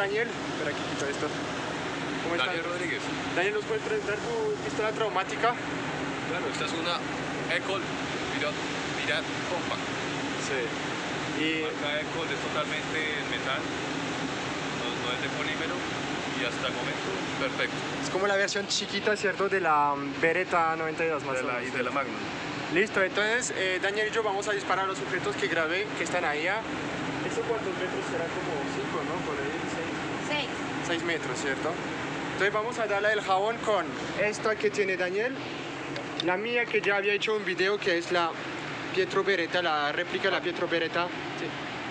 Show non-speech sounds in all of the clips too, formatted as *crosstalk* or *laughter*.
Daniel. Espera, aquí quito esto. ¿Cómo? Daniel Rodríguez. Daniel, ¿nos puedes presentar tu pistola traumática? Claro, esta es una Ecol Pirat, Pirat Compact. Sí. Y La Ecol es totalmente en metal, no, no es de polímero y hasta el momento perfecto. es como la versión chiquita, ¿cierto? De la mm, Beretta 92 más De o la, menos. y de la Magnum. Listo, entonces eh, Daniel y yo vamos a disparar a los objetos que grabé, que están ahí. a- ¿Eso cuántos metros será? Como 5, ¿no? Por ahí, 6. Seis. 6 metros, ¿cierto? Entonces vamos a darle el jabón con esta que tiene Daniel, la mía que ya había hecho un video que es la Pietro Beretta, la réplica de la Pietro Beretta,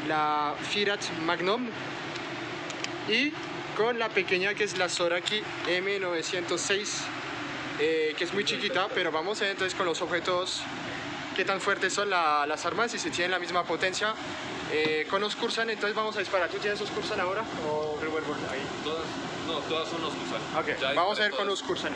la Fiat Magnum y con la pequeña que es la Soraki M906 eh, que es muy chiquita, pero vamos entonces con los objetos qué tan fuertes son la- las armas y si tienen la misma potencia. Eh, con los Cursan, entonces vamos a disparar. ¿Tú tienes los Cursan ahora o revuelvo ahí? Todas, no, todas son los Cusan. Ok, Ya vamos a ver con los Cursan.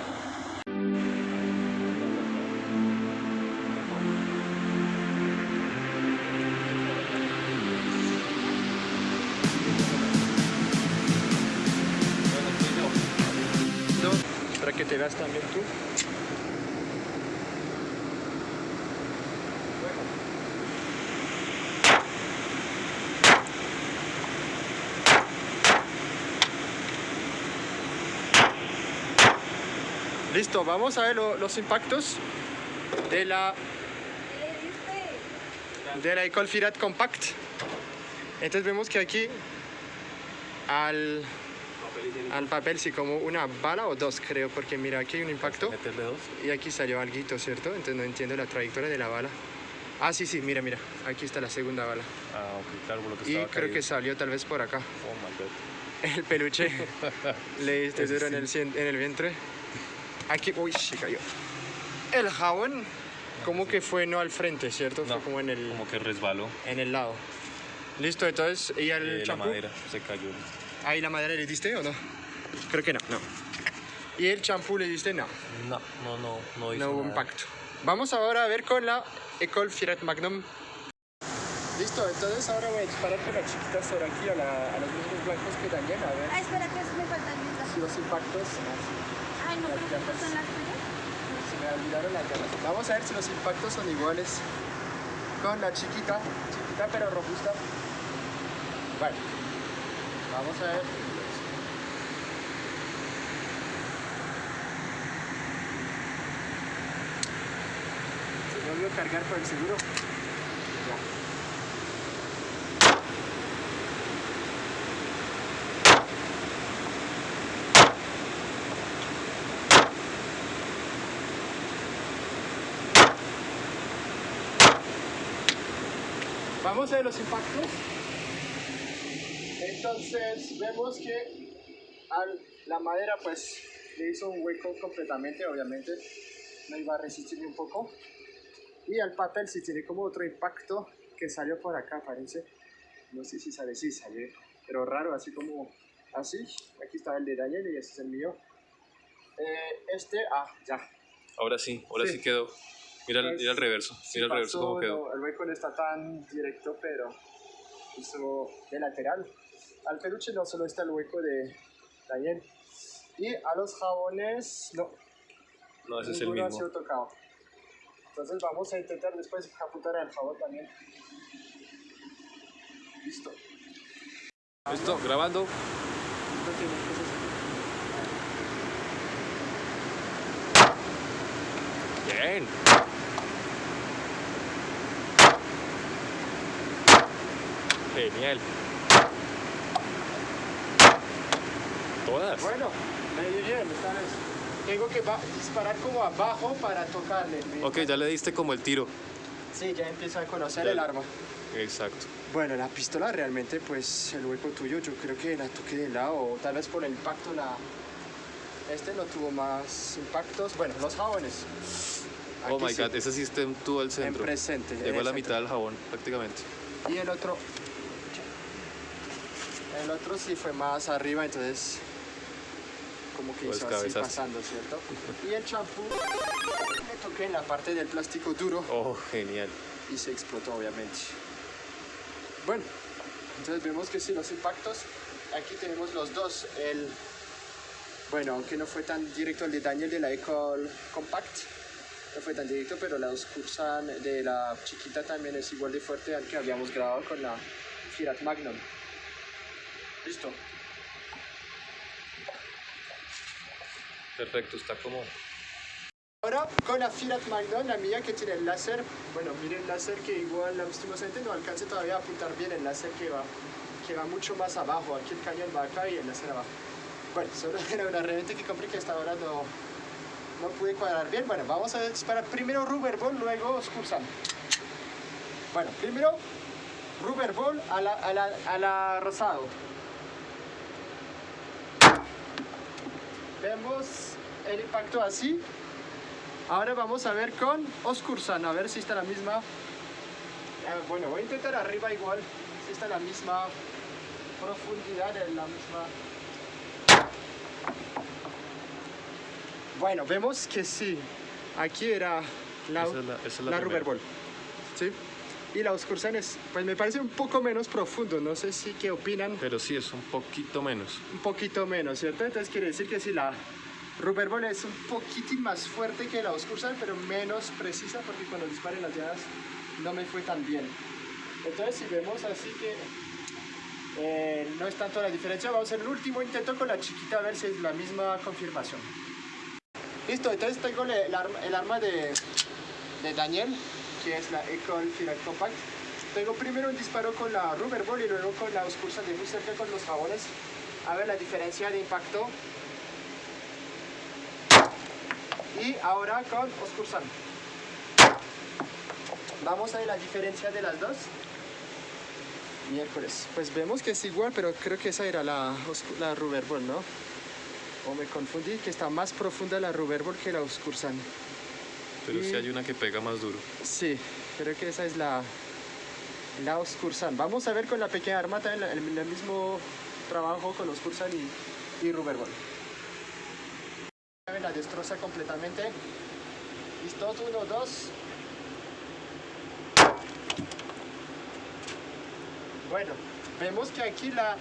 Listo, vamos a ver lo- los impactos de la de la Ecole Firat Compact. Entonces vemos que aquí al, al papel sí como una bala o dos creo, porque mira aquí hay un impacto y aquí salió algo, ¿cierto? Entonces no entiendo la trayectoria de la bala. Ah, sí, sí, mira, mira, aquí está la segunda bala. Ah, ok, claro, por lo que Y creo caído. que salió tal vez por acá. Oh my god. El peluche *laughs* le diste duro en sí. el, cien- en el vientre. Aquí, uy, se cayó. El jabón como que fue no al frente, ¿cierto? No, fue como en el, Como que resbaló. en el lado. Listo, entonces, ¿y el Eh, la champú? madera se cayó. ¿Ahí la madera le diste o no? Creo que no, no. ¿Y el champú le diste? No, No, no, no, no hizo no hubo nada. impacto. Vamos ahora a ver con la Ecole Fiat Magnum. Listo, entonces ahora voy a disparar con la chiquita sobre aquí a, la- a los mismos blancos que Daniel, a ver Ay, espera, que me faltan los impactos... Vamos a ver si los impactos son iguales con la chiquita, chiquita pero robusta. Vale. Vamos a ver. Se cargar por el seguro. Vamos a ver los impactos. Entonces vemos que al- la madera pues le hizo un hueco completamente, obviamente. No iba a resistir ni un poco. Y al papel sí tiene como otro impacto que salió por acá, parece. No sé si sale, sí sale. Pero raro, así como así. Aquí está el de Daniel y este es el mío. Eh, este, ah, ya. Ahora sí, ahora sí, Sí. quedó. Mira, Pues, mira el reverso. Sí Mira el reverso pasó, cómo quedó. no, el hueco no está tan directo, pero hizo de lateral. Al peluche no solo está el hueco de Daniel. Y a los jabones, no, No, ese es el ninguno ha mismo. sido tocado. Entonces vamos a intentar después apuntar al jabón también. Listo. Listo, grabando. Bien. Genial. Todas. Bueno, me di bien, esta vez. Tengo que disparar como abajo para tocarle. Ok, ya le diste como el tiro. Sí, ya empiezo a conocer Ya. el arma. Exacto. Bueno, la pistola realmente, pues el hueco tuyo, yo creo que la toqué de lado, o tal vez por el impacto la... Este no tuvo más impactos. Bueno, los jabones. Oh my sí, god, ese está en todo el En centro. presente. en Llegó a la centro. mitad del jabón, prácticamente. Y el otro... El otro sí fue más arriba, entonces... Como que Lo hizo así descabezaste. pasando, ¿cierto? Y el champú le toqué en la parte del plástico duro Oh, genial. y se explotó obviamente. Bueno, entonces vemos que sí, los impactos aquí tenemos los dos. El, bueno, aunque no fue tan directo el de Daniel de la Ecole Compact, no fue tan directo, pero la Oscursan de la chiquita también es igual de fuerte al que habíamos grabado con la Fiat Magnum. Listo. Perfecto, está como... Ahora con la Fiat Magnum, la mía que tiene el láser, bueno, miren el láser que igual lastimosamente no alcance todavía a apuntar bien el láser que va, que va mucho más abajo, aquí el cañón va acá y el láser abajo. Bueno, *laughs* solo era una herramienta que compré que hasta ahora no, no pude cuadrar bien. Bueno, vamos a disparar primero Rubber Ball, luego Oscursan. Bueno, primero Rubber Ball a la, a la, a la rosado. Vemos el impacto así. Ahora vamos a ver con Oscursan, a ver si está la misma. Eh, bueno, voy a intentar arriba igual, si está la misma profundidad, en la misma. Bueno, vemos que sí. Aquí era la, Esa es la- esa es la la primera. Rubber Ball. ¿Sí? Y la Oscursan es, pues me parece un poco menos profundo. No sé si qué opinan. Pero sí, es un poquito menos. un poquito menos, ¿cierto? Entonces quiere decir que si la Rubber Ball es un poquitín más fuerte que la Oscursan, pero menos precisa porque cuando disparé las llaves no me fue tan bien. Entonces si vemos así que eh, no es tanto la diferencia, vamos a hacer el último intento con la chiquita a ver si es la misma confirmación. Listo, entonces tengo el, arma, el arma de, de Daniel, que es la Ecole Firat Compact. Tengo primero un disparo con la Rubber Ball y luego con la Oscursan de muy cerca con los jabones. A ver la diferencia de impacto. Y ahora con Oscursan. Vamos a ver la diferencia de las dos. Miércoles. Pues vemos que es igual, pero creo que esa era la, la Rubber Ball, ¿no? O me confundí, que está más profunda la Rubber Ball que la Oscursan. Pero sí Y- hay una que pega más duro. Sí, creo que esa es la, la Oscursan. Vamos a ver con la pequeña arma también el, el mismo trabajo con Oscursan y, y Rubber Ball. La destroza completamente. Listo, uno, dos. Bueno, vemos que aquí la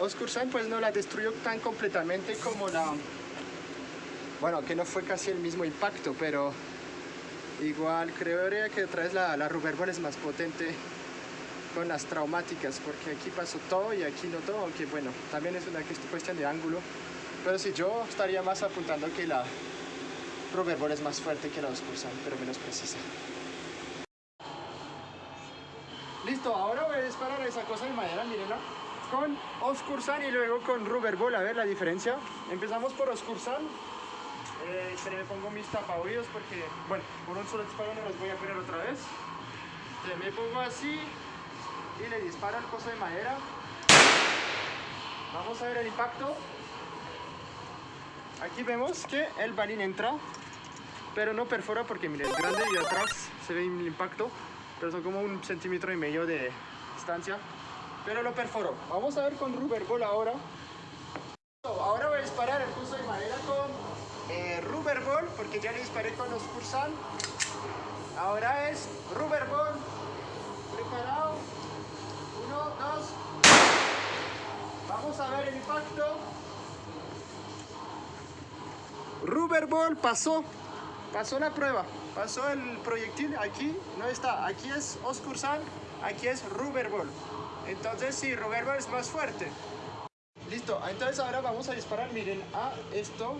Oscursan pues no la destruyó tan completamente como la... Bueno, que no fue casi el mismo impacto, pero igual creo que otra vez la, la Rubber Ball es más potente con las traumáticas, porque aquí pasó todo y aquí no todo, aunque bueno, también es una cuest- cuestión de ángulo. Pero sí, yo estaría más apuntando que la Rubber Ball es más fuerte que la Oscursan, pero menos precisa. Listo, ahora voy a disparar esa cosa de madera, mírenla. Con Oscursan y luego con Rubber Ball, a ver la diferencia. Empezamos por Oscursan. Eh, me pongo mis tapaoídos porque, bueno, por un solo disparo no los voy a poner otra vez. Entonces me pongo así y le disparo al coso de madera. Vamos a ver el impacto. Aquí vemos que el balín entra, pero no perfora porque miren, es grande y atrás se ve el impacto, pero son como un centímetro y medio de distancia. Pero lo perforó. Vamos a ver con Rubber Ball ahora. Ahora voy a disparar el coso de madera con eh, Rubber Ball, porque ya le disparé con los Cursan. Ahora es Rubber Ball. Preparado. Uno, dos. Vamos a ver el impacto. Rubber Ball pasó. Pasó la prueba. Pasó el proyectil. Aquí no está. Aquí es Oscursan. Aquí es Rubber Ball. Entonces sí, Rubber Ball es más fuerte. Listo, entonces ahora vamos a disparar, miren, a esto,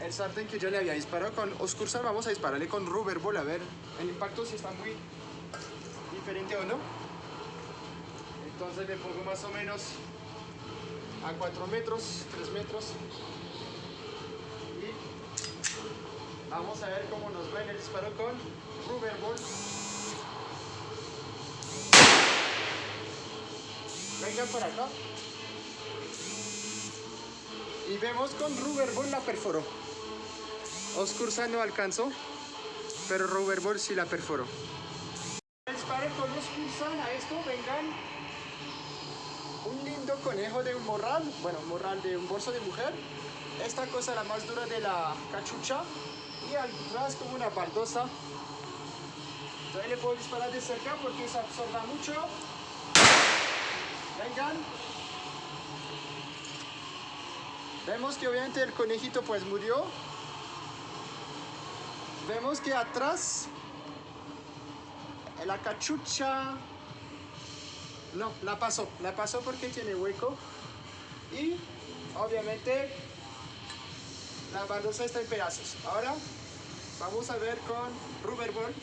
el sartén que yo le había disparado con Oscursan, vamos a dispararle con Rubber Ball, a ver el impacto si está muy diferente o no. Entonces me pongo más o menos a 4 metros, 3 metros. Y vamos a ver cómo nos va el disparo con Rubber Ball. Vengan para acá. Y vemos con Rubber Ball la perforó. Oscursan no alcanzó, pero Rubber Ball sí la perforó. Dispare con Oscursan a esto, vengan. Un lindo conejo de un morral, bueno, morral de un bolso de mujer. Esta cosa la más dura de la cachucha y atrás como una baldosa. Entonces le puedo disparar de cerca porque se absorba mucho. Vengan. Vemos que obviamente el conejito pues murió. Vemos que atrás la cachucha no, la pasó, la pasó porque tiene hueco y obviamente la baldosa está en pedazos. Ahora vamos a ver con rubber ball.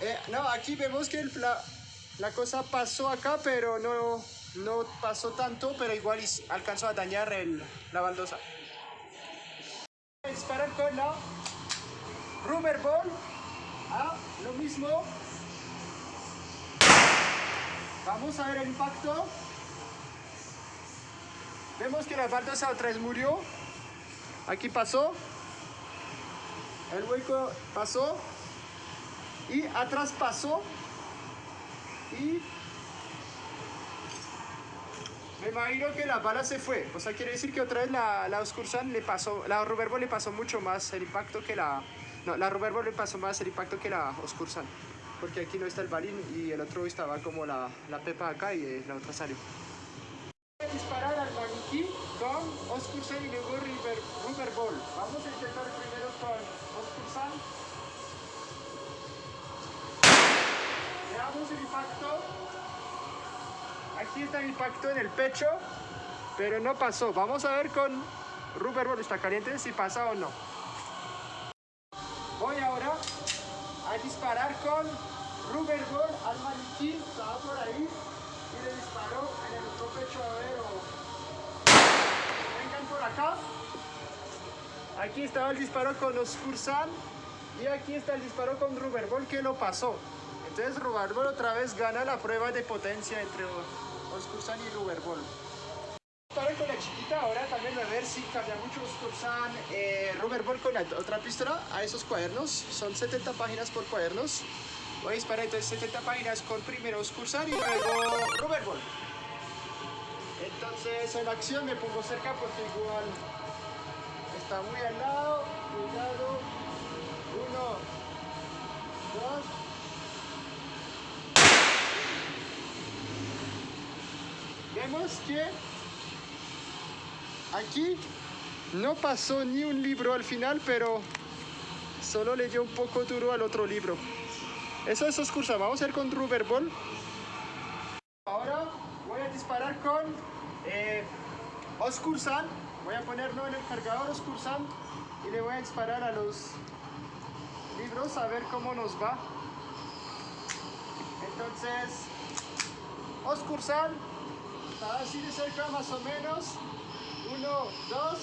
Eh, no, aquí vemos que la, la cosa pasó acá, pero no, no pasó tanto, pero igual alcanzó a dañar el- la baldosa. Disparar con la rubber ball. Ah, lo mismo. Vamos a ver el impacto. Vemos que la baldosa otra vez murió. Aquí pasó. El hueco pasó. Y atrás pasó. Y me imagino que la bala se fue. O sea, quiere decir que otra vez la, la Oscursan le pasó, la Ball le pasó mucho más el impacto que la... No, la Ball le pasó más el impacto que la Oscursan. Porque aquí no está el balín y el otro estaba como la, la pepa acá y eh, la otra salió. Disparar al maniquí con Oscursan y luego Ball. Vamos a intentar primero con Oscursan. Veamos el impacto. Aquí está impacto en el pecho, pero no pasó. Vamos a ver con Rubber Ball, está caliente, si pasa o no. Voy ahora a disparar con Rubber Ball al maniquí, estaba por ahí, y le disparó en el otro pecho, a ver, o... Vengan por acá. Aquí estaba el disparo con Oscursan y aquí está el disparo con Rubber Ball que lo pasó. Entonces Rubber Ball otra vez gana la prueba de potencia entre Oscursan y Ball. Disparo con la chiquita ahora también a ver si cambia mucho Oscursan, eh, Rubber Ball con la otra pistola a esos cuadernos. Son 70 páginas por cuadernos. Voy a disparar entonces 70 páginas con primero Oscursan y luego Rubber Ball. Entonces en acción me pongo cerca porque igual está muy al lado. Cuidado. Uno, dos. Vemos que aquí no pasó ni un libro al final, pero solo le dio un poco duro al otro libro. Eso es Oscursan. Vamos a ir con Rubber Ball. Ahora voy a disparar con eh, Oscursan. Voy a ponerlo en el cargador Oscursan y le voy a disparar a los libros a ver cómo nos va. Entonces, Oscursan, así de cerca más o menos. Uno, dos.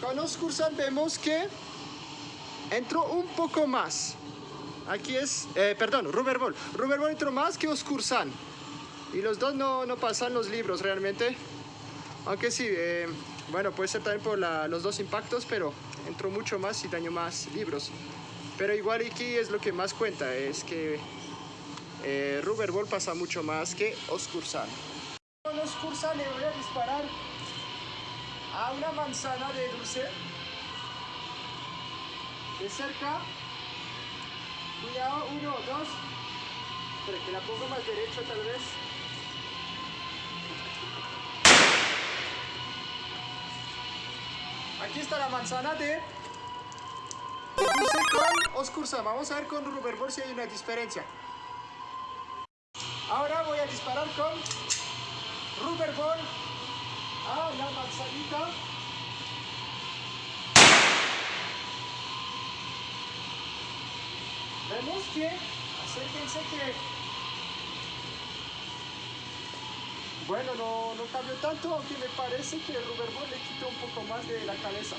Con Oscursan vemos que entró un poco más. Aquí es, eh, perdón, Rubber Ball. Ball entró más que Oscursan. Y los dos no, no pasan los libros realmente. Aunque sí, eh, bueno, puede ser también por la- los dos impactos, pero entró mucho más y dañó más libros. Pero igual aquí es lo que más cuenta, es que eh, Rubber Ball pasa mucho más que Oscursan. Con Oscursan le voy a disparar a una manzana de dulce de cerca. Cuidado, uno, dos. Espera, que la pongo más derecho tal vez. Aquí está la manzana de, dulce con Oscursan. Vamos a ver con Rubber Ball si hay una diferencia. Ahora voy a disparar con Rubber Ball a la manzanita. Vemos que, acérquense que, bueno, no, no cambió tanto, aunque me parece que el Rubber Ball le quitó un poco más de la cabeza.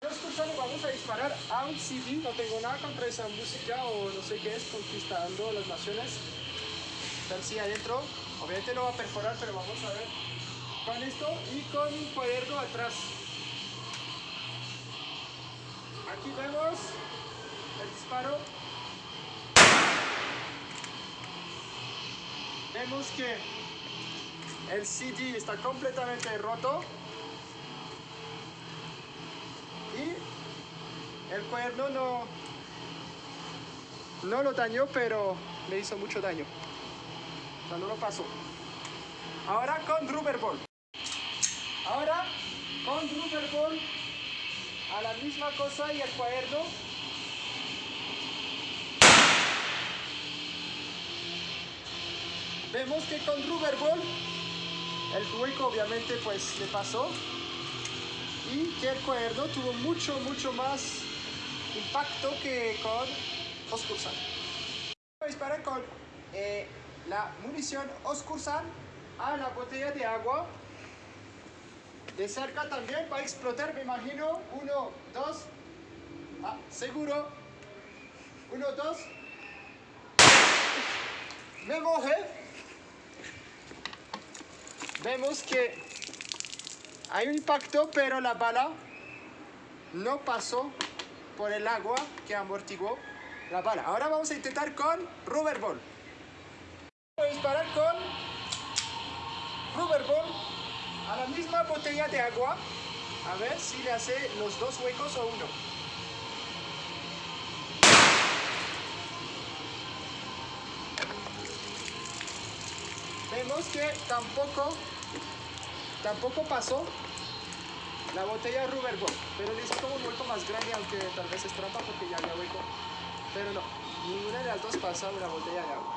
Escuchando, vamos a disparar a un CD, no tengo nada contra esa música o no sé qué es, conquistando las naciones. Así adentro, obviamente no va a perforar, pero vamos a ver con esto y con un cuaderno atrás. Aquí vemos el disparo. Vemos que el CD está completamente roto. Y el cuaderno no, no lo dañó, pero me hizo mucho daño. O no lo pasó. Ahora con Rubber Ball. Ahora con Rubber Ball a la misma cosa y el cuaderno. Vemos que con Rubber Ball el hueco obviamente pues le pasó y que el cuaderno tuvo mucho mucho más impacto que con Oscursan. Disparar con eh, la munición Oscursan a la botella de agua. De cerca también va a explotar, me imagino. Uno, dos. Ah, seguro. Uno, dos. Me mojé. Vemos que hay un impacto, pero la bala no pasó por el agua que amortiguó la bala. Ahora vamos a intentar con rubber ball. Disparar con rubber a la misma botella de agua. A ver si le hace los dos huecos o uno. Vemos que tampoco, tampoco pasó la botella rubber pero le hizo como un hueco más grande, aunque tal vez es trampa porque ya había hueco. Pero no, ninguna de las dos pasa una botella de agua.